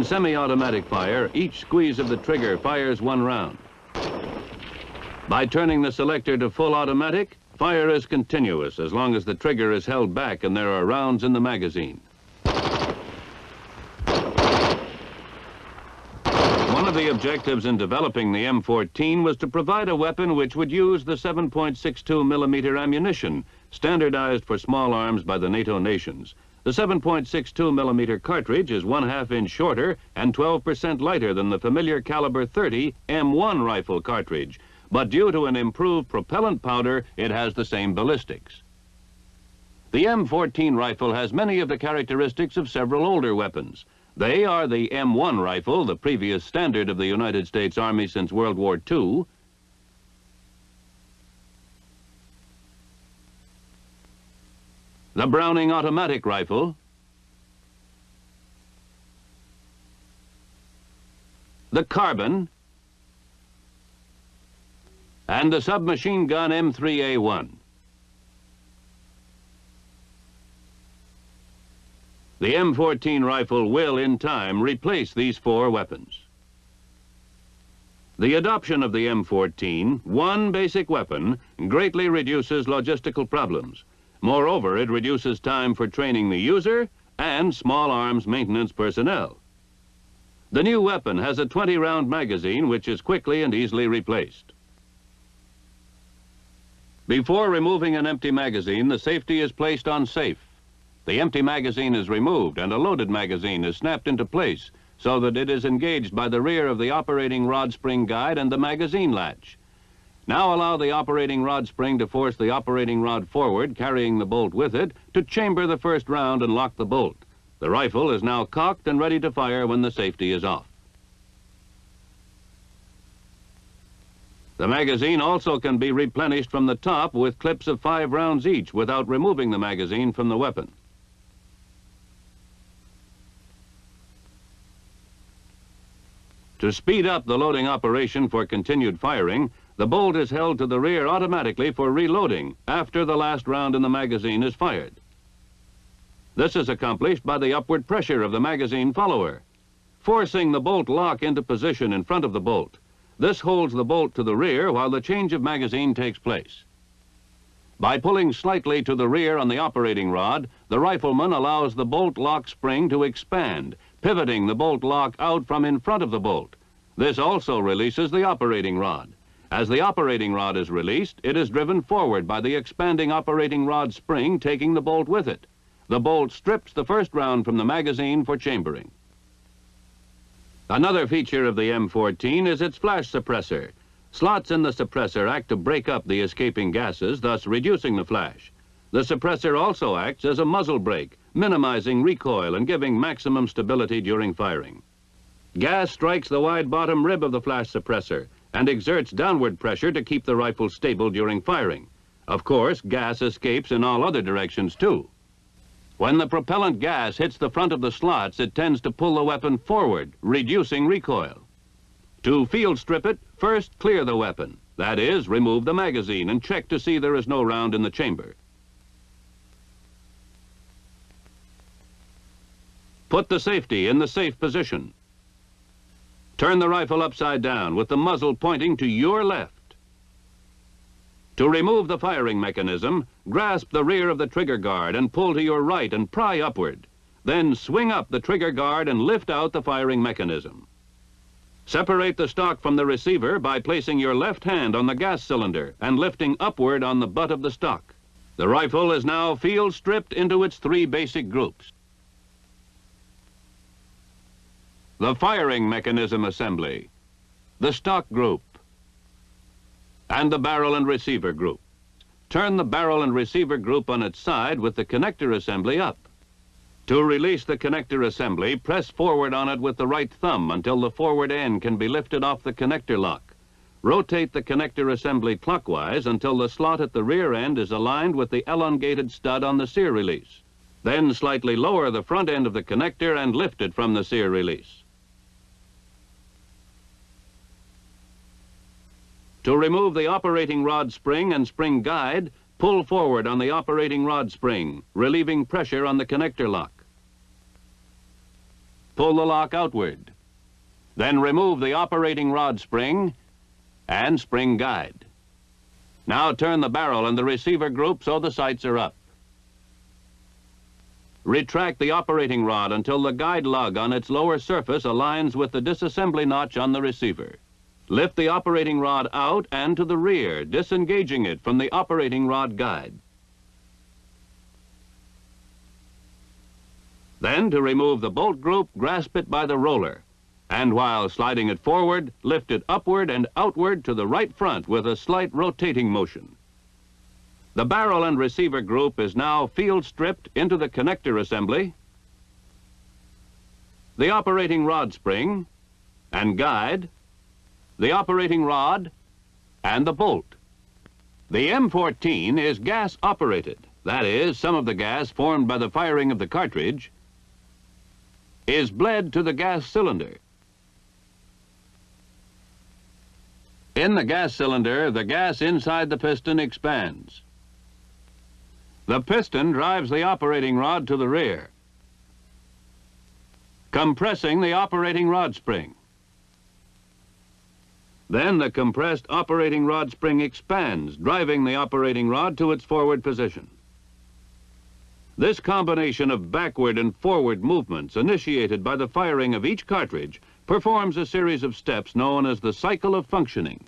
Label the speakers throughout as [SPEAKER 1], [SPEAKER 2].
[SPEAKER 1] In semi-automatic fire, each squeeze of the trigger fires one round. By turning the selector to full automatic, fire is continuous as long as the trigger is held back and there are rounds in the magazine. One of the objectives in developing the M14 was to provide a weapon which would use the 7.62 millimeter ammunition, standardized for small arms by the NATO nations. The 7.62 millimeter cartridge is one half inch shorter and 12% lighter than the familiar caliber 30 M1 rifle cartridge, but due to an improved propellant powder, it has the same ballistics. The M14 rifle has many of the characteristics of several older weapons. They are the M1 rifle, the previous standard of the United States Army since World War II, the Browning automatic rifle, the carbine, and the submachine gun M3A1. The M14 rifle will, in time, replace these four weapons. The adoption of the M14, one basic weapon, greatly reduces logistical problems. Moreover, it reduces time for training the user and small arms maintenance personnel. The new weapon has a 20-round magazine which is quickly and easily replaced. Before removing an empty magazine, the safety is placed on safe. The empty magazine is removed and a loaded magazine is snapped into place so that it is engaged by the rear of the operating rod spring guide and the magazine latch. Now allow the operating rod spring to force the operating rod forward, carrying the bolt with it, to chamber the first round and lock the bolt. The rifle is now cocked and ready to fire when the safety is off. The magazine also can be replenished from the top with clips of five rounds each without removing the magazine from the weapon. To speed up the loading operation for continued firing, the bolt is held to the rear automatically for reloading after the last round in the magazine is fired. This is accomplished by the upward pressure of the magazine follower, forcing the bolt lock into position in front of the bolt. This holds the bolt to the rear while the change of magazine takes place. By pulling slightly to the rear on the operating rod, the rifleman allows the bolt lock spring to expand, pivoting the bolt lock out from in front of the bolt. This also releases the operating rod. As the operating rod is released, it is driven forward by the expanding operating rod spring taking the bolt with it. The bolt strips the first round from the magazine for chambering. Another feature of the M14 is its flash suppressor. Slots in the suppressor act to break up the escaping gases, thus reducing the flash. The suppressor also acts as a muzzle brake, minimizing recoil and giving maximum stability during firing. Gas strikes the wide bottom rib of the flash suppressor, and exerts downward pressure to keep the rifle stable during firing. Of course, gas escapes in all other directions too. When the propellant gas hits the front of the slots, it tends to pull the weapon forward, reducing recoil. To field strip it, first clear the weapon. That is, remove the magazine and check to see there is no round in the chamber. Put the safety in the safe position. Turn the rifle upside down with the muzzle pointing to your left. To remove the firing mechanism, grasp the rear of the trigger guard and pull to your right and pry upward. Then swing up the trigger guard and lift out the firing mechanism. Separate the stock from the receiver by placing your left hand on the gas cylinder and lifting upward on the butt of the stock. The rifle is now field stripped into its three basic groups. The firing mechanism assembly, the stock group, and the barrel and receiver group. Turn the barrel and receiver group on its side with the connector assembly up. To release the connector assembly, press forward on it with the right thumb until the forward end can be lifted off the connector lock. Rotate the connector assembly clockwise until the slot at the rear end is aligned with the elongated stud on the sear release. Then slightly lower the front end of the connector and lift it from the sear release. To remove the operating rod spring and spring guide, pull forward on the operating rod spring, relieving pressure on the connector lock. pull the lock outward. Then remove the operating rod spring and spring guide. Now turn the barrel and the receiver group so the sights are up. Retract the operating rod until the guide lug on its lower surface aligns with the disassembly notch on the receiver. Lift the operating rod out and to the rear, disengaging it from the operating rod guide. Then, to remove the bolt group, grasp it by the roller. And while sliding it forward, lift it upward and outward to the right front with a slight rotating motion. The barrel and receiver group is now field stripped into the connector assembly, the operating rod spring and guide, the operating rod, and the bolt. The M14 is gas operated. That is, some of the gas formed by the firing of the cartridge is bled to the gas cylinder. In the gas cylinder, the gas inside the piston expands. The piston drives the operating rod to the rear, compressing the operating rod spring. Then the compressed operating rod spring expands, driving the operating rod to its forward position. This combination of backward and forward movements initiated by the firing of each cartridge performs a series of steps known as the cycle of functioning.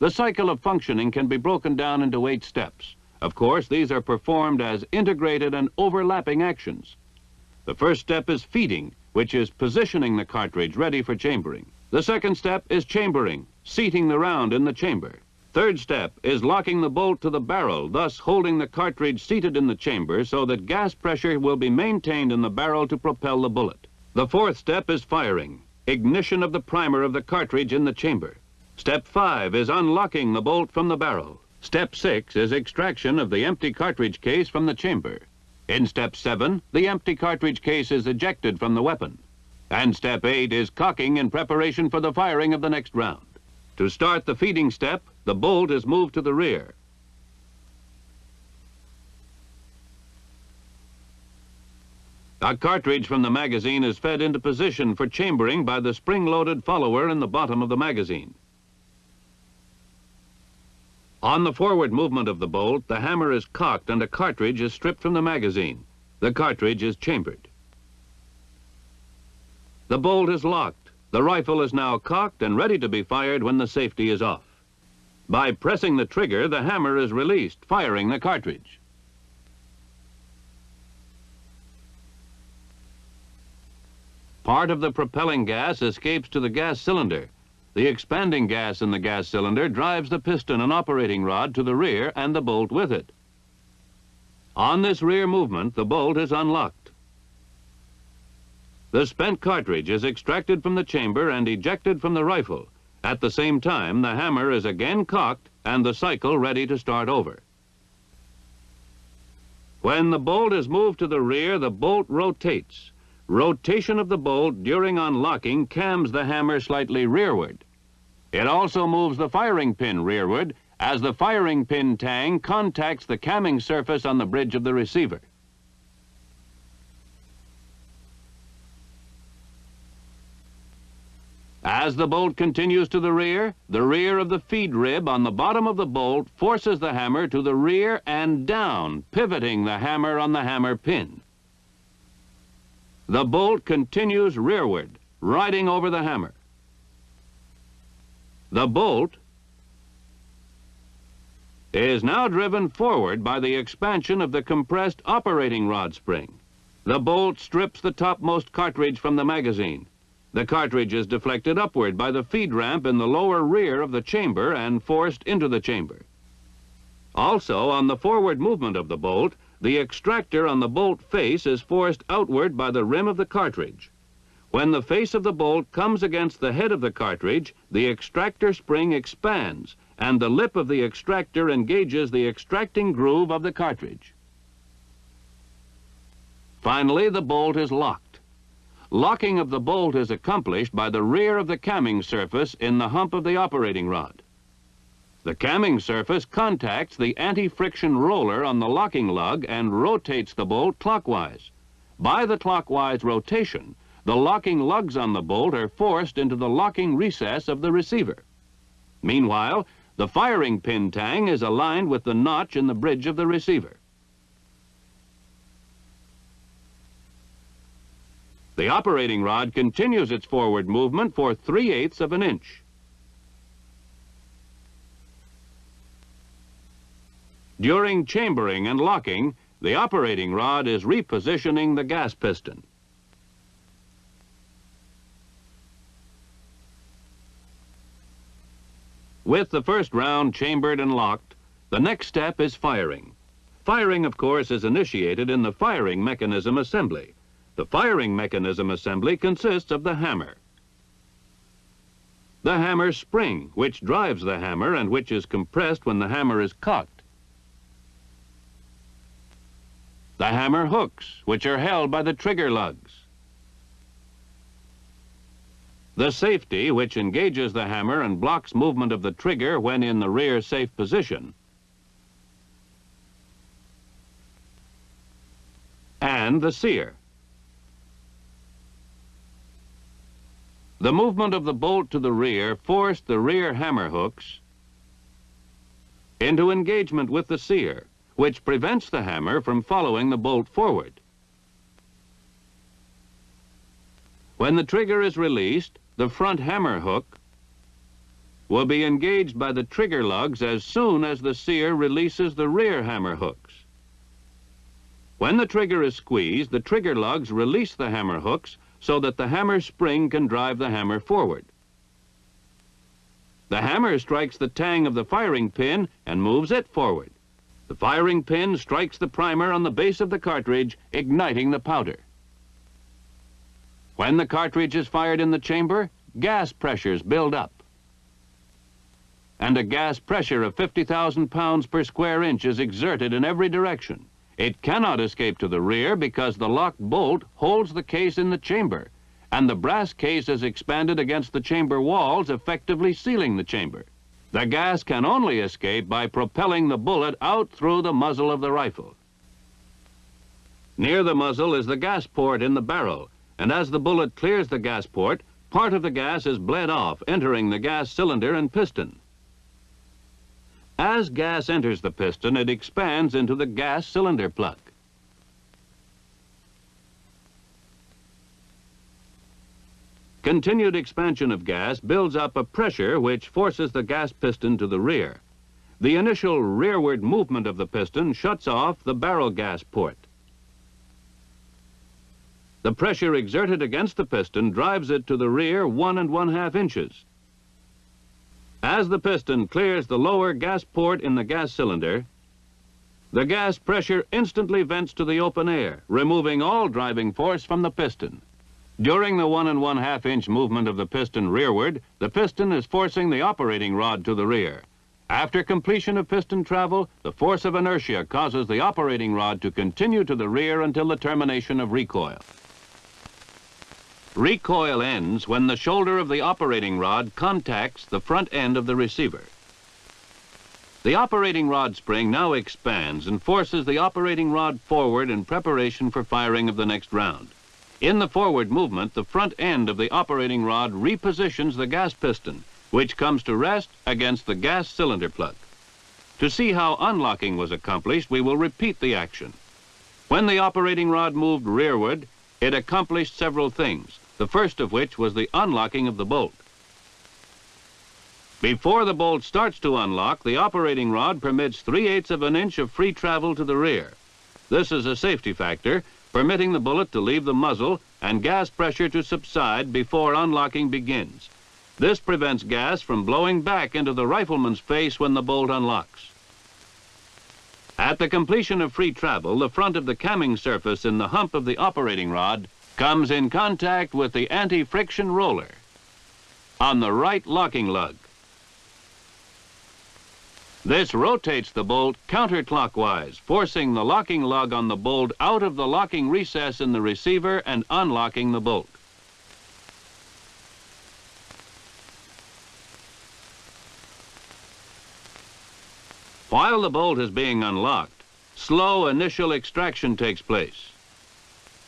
[SPEAKER 1] The cycle of functioning can be broken down into eight steps. Of course, these are performed as integrated and overlapping actions. The first step is feeding, which is positioning the cartridge ready for chambering. The second step is chambering, seating the round in the chamber. Third step is locking the bolt to the barrel, thus holding the cartridge seated in the chamber so that gas pressure will be maintained in the barrel to propel the bullet. The fourth step is firing, ignition of the primer of the cartridge in the chamber. Step five is unlocking the bolt from the barrel. Step six is extraction of the empty cartridge case from the chamber. In step seven, the empty cartridge case is ejected from the weapon. And step eight is cocking in preparation for the firing of the next round. To start the feeding step, the bolt is moved to the rear. A cartridge from the magazine is fed into position for chambering by the spring-loaded follower in the bottom of the magazine. On the forward movement of the bolt, the hammer is cocked and a cartridge is stripped from the magazine. The cartridge is chambered. The bolt is locked. The rifle is now cocked and ready to be fired when the safety is off. By pressing the trigger, the hammer is released, firing the cartridge. Part of the propelling gas escapes to the gas cylinder. The expanding gas in the gas cylinder drives the piston and operating rod to the rear and the bolt with it. On this rear movement, the bolt is unlocked. The spent cartridge is extracted from the chamber and ejected from the rifle. At the same time, the hammer is again cocked and the cycle ready to start over. When the bolt is moved to the rear, the bolt rotates. Rotation of the bolt during unlocking cams the hammer slightly rearward. It also moves the firing pin rearward as the firing pin tang contacts the camming surface on the bridge of the receiver. As the bolt continues to the rear, the rear of the feed rib on the bottom of the bolt forces the hammer to the rear and down, pivoting the hammer on the hammer pin. The bolt continues rearward, riding over the hammer. The bolt is now driven forward by the expansion of the compressed operating rod spring. The bolt strips the topmost cartridge from the magazine. The cartridge is deflected upward by the feed ramp in the lower rear of the chamber and forced into the chamber. Also, on the forward movement of the bolt, the extractor on the bolt face is forced outward by the rim of the cartridge. When the face of the bolt comes against the head of the cartridge, the extractor spring expands and the lip of the extractor engages the extracting groove of the cartridge. Finally, the bolt is locked. Locking of the bolt is accomplished by the rear of the camming surface in the hump of the operating rod. The camming surface contacts the anti-friction roller on the locking lug and rotates the bolt clockwise. By the clockwise rotation, the locking lugs on the bolt are forced into the locking recess of the receiver. Meanwhile, the firing pin tang is aligned with the notch in the bridge of the receiver. The operating rod continues its forward movement for 3 eighths of an inch. During chambering and locking, the operating rod is repositioning the gas piston. With the first round chambered and locked, the next step is firing. Firing, of course, is initiated in the firing mechanism assembly. The firing mechanism assembly consists of the hammer. The hammer spring, which drives the hammer and which is compressed when the hammer is cocked. the hammer hooks, which are held by the trigger lugs. The safety, which engages the hammer and blocks movement of the trigger when in the rear safe position. And the sear. The movement of the bolt to the rear forced the rear hammer hooks into engagement with the sear which prevents the hammer from following the bolt forward. When the trigger is released, the front hammer hook will be engaged by the trigger lugs as soon as the sear releases the rear hammer hooks. When the trigger is squeezed, the trigger lugs release the hammer hooks so that the hammer spring can drive the hammer forward. The hammer strikes the tang of the firing pin and moves it forward. The firing pin strikes the primer on the base of the cartridge, igniting the powder. When the cartridge is fired in the chamber, gas pressures build up. And a gas pressure of 50,000 pounds per square inch is exerted in every direction. It cannot escape to the rear because the locked bolt holds the case in the chamber, and the brass case is expanded against the chamber walls, effectively sealing the chamber. The gas can only escape by propelling the bullet out through the muzzle of the rifle. Near the muzzle is the gas port in the barrel, and as the bullet clears the gas port, part of the gas is bled off, entering the gas cylinder and piston. As gas enters the piston, it expands into the gas cylinder plug. Continued expansion of gas builds up a pressure which forces the gas piston to the rear. The initial rearward movement of the piston shuts off the barrel gas port. The pressure exerted against the piston drives it to the rear one and one half inches. As the piston clears the lower gas port in the gas cylinder, the gas pressure instantly vents to the open air, removing all driving force from the piston. During the one and one half inch movement of the piston rearward, the piston is forcing the operating rod to the rear. After completion of piston travel, the force of inertia causes the operating rod to continue to the rear until the termination of recoil. Recoil ends when the shoulder of the operating rod contacts the front end of the receiver. The operating rod spring now expands and forces the operating rod forward in preparation for firing of the next round. In the forward movement, the front end of the operating rod repositions the gas piston, which comes to rest against the gas cylinder plug. To see how unlocking was accomplished, we will repeat the action. When the operating rod moved rearward, it accomplished several things, the first of which was the unlocking of the bolt. Before the bolt starts to unlock, the operating rod permits 3 eighths of an inch of free travel to the rear. This is a safety factor permitting the bullet to leave the muzzle and gas pressure to subside before unlocking begins. This prevents gas from blowing back into the rifleman's face when the bolt unlocks. At the completion of free travel, the front of the camming surface in the hump of the operating rod comes in contact with the anti-friction roller on the right locking lug. This rotates the bolt counterclockwise, forcing the locking lug on the bolt out of the locking recess in the receiver and unlocking the bolt. While the bolt is being unlocked, slow initial extraction takes place.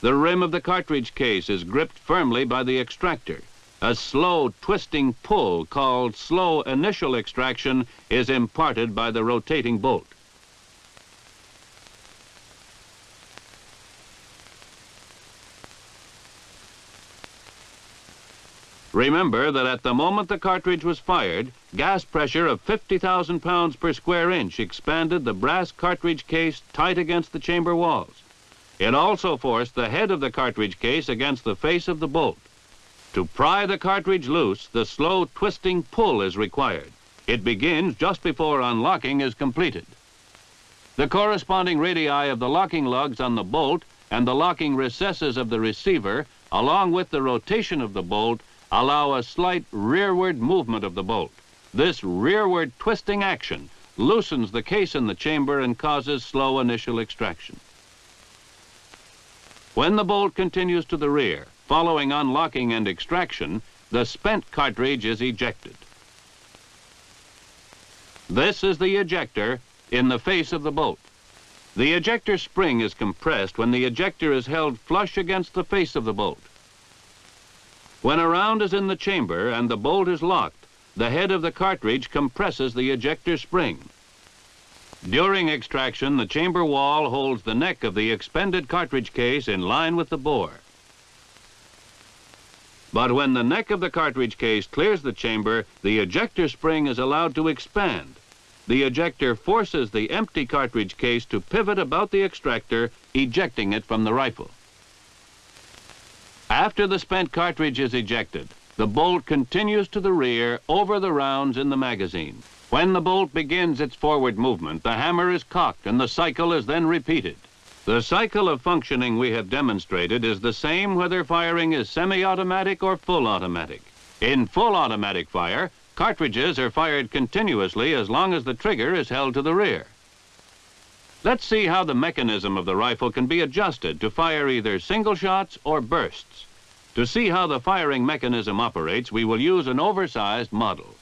[SPEAKER 1] The rim of the cartridge case is gripped firmly by the extractor. A slow twisting pull called slow initial extraction is imparted by the rotating bolt. Remember that at the moment the cartridge was fired, gas pressure of 50,000 pounds per square inch expanded the brass cartridge case tight against the chamber walls. It also forced the head of the cartridge case against the face of the bolt. To pry the cartridge loose, the slow twisting pull is required. It begins just before unlocking is completed. The corresponding radii of the locking lugs on the bolt and the locking recesses of the receiver, along with the rotation of the bolt, allow a slight rearward movement of the bolt. This rearward twisting action loosens the case in the chamber and causes slow initial extraction. When the bolt continues to the rear, following unlocking and extraction, the spent cartridge is ejected. This is the ejector in the face of the bolt. The ejector spring is compressed when the ejector is held flush against the face of the bolt. When a round is in the chamber and the bolt is locked, the head of the cartridge compresses the ejector spring. During extraction, the chamber wall holds the neck of the expended cartridge case in line with the bore. But when the neck of the cartridge case clears the chamber, the ejector spring is allowed to expand. The ejector forces the empty cartridge case to pivot about the extractor, ejecting it from the rifle. After the spent cartridge is ejected, the bolt continues to the rear over the rounds in the magazine. When the bolt begins its forward movement, the hammer is cocked and the cycle is then repeated. The cycle of functioning we have demonstrated is the same whether firing is semi-automatic or full automatic. In full automatic fire, cartridges are fired continuously as long as the trigger is held to the rear. Let's see how the mechanism of the rifle can be adjusted to fire either single shots or bursts. To see how the firing mechanism operates, we will use an oversized model.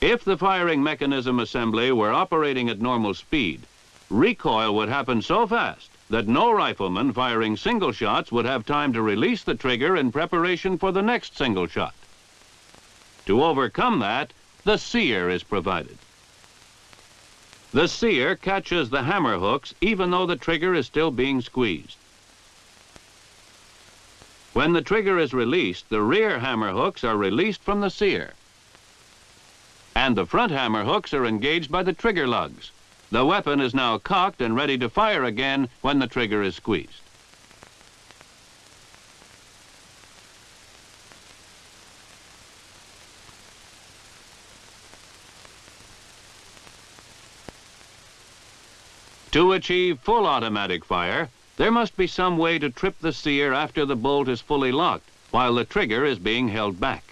[SPEAKER 1] If the firing mechanism assembly were operating at normal speed, recoil would happen so fast that no rifleman firing single shots would have time to release the trigger in preparation for the next single shot. To overcome that, the sear is provided. The sear catches the hammer hooks even though the trigger is still being squeezed. When the trigger is released, the rear hammer hooks are released from the sear. And the front hammer hooks are engaged by the trigger lugs. The weapon is now cocked and ready to fire again when the trigger is squeezed. To achieve full automatic fire, there must be some way to trip the sear after the bolt is fully locked, while the trigger is being held back.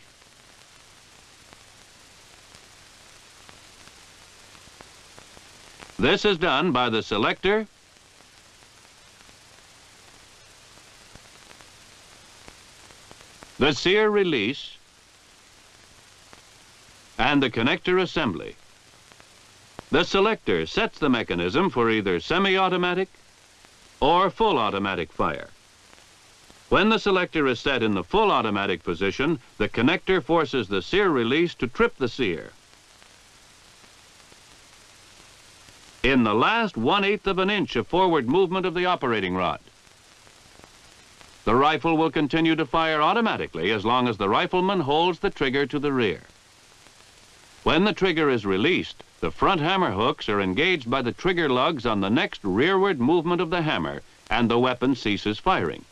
[SPEAKER 1] This is done by the selector the sear release, and the connector assembly. The selector sets the mechanism for either semi-automatic or full automatic fire. When the selector is set in the full automatic position, the connector forces the sear release to trip the sear. In the last one-eighth of an inch of forward movement of the operating rod. The rifle will continue to fire automatically as long as the rifleman holds the trigger to the rear. When the trigger is released, the front hammer hooks are engaged by the trigger lugs on the next rearward movement of the hammer, and the weapon ceases firing.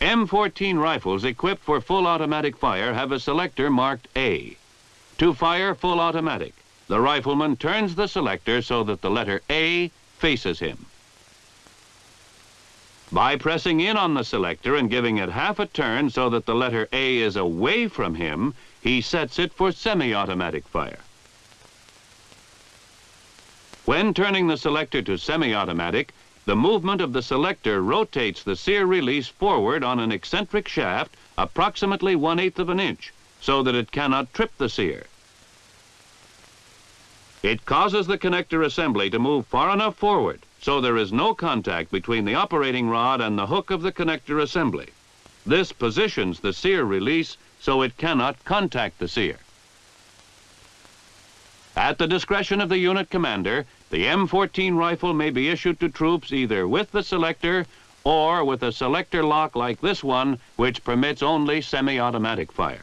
[SPEAKER 1] M14 rifles equipped for full automatic fire have a selector marked A. To fire full automatic, the rifleman turns the selector so that the letter A faces him. By pressing in on the selector and giving it half a turn so that the letter A is away from him, he sets it for semi-automatic fire. When turning the selector to semi-automatic, the movement of the selector rotates the sear release forward on an eccentric shaft approximately one-eighth of an inch so that it cannot trip the sear. It causes the connector assembly to move far enough forward so there is no contact between the operating rod and the hook of the connector assembly. This positions the sear release so it cannot contact the sear. At the discretion of the unit commander, the M14 rifle may be issued to troops either with the selector or with a selector lock like this one, which permits only semi-automatic fire.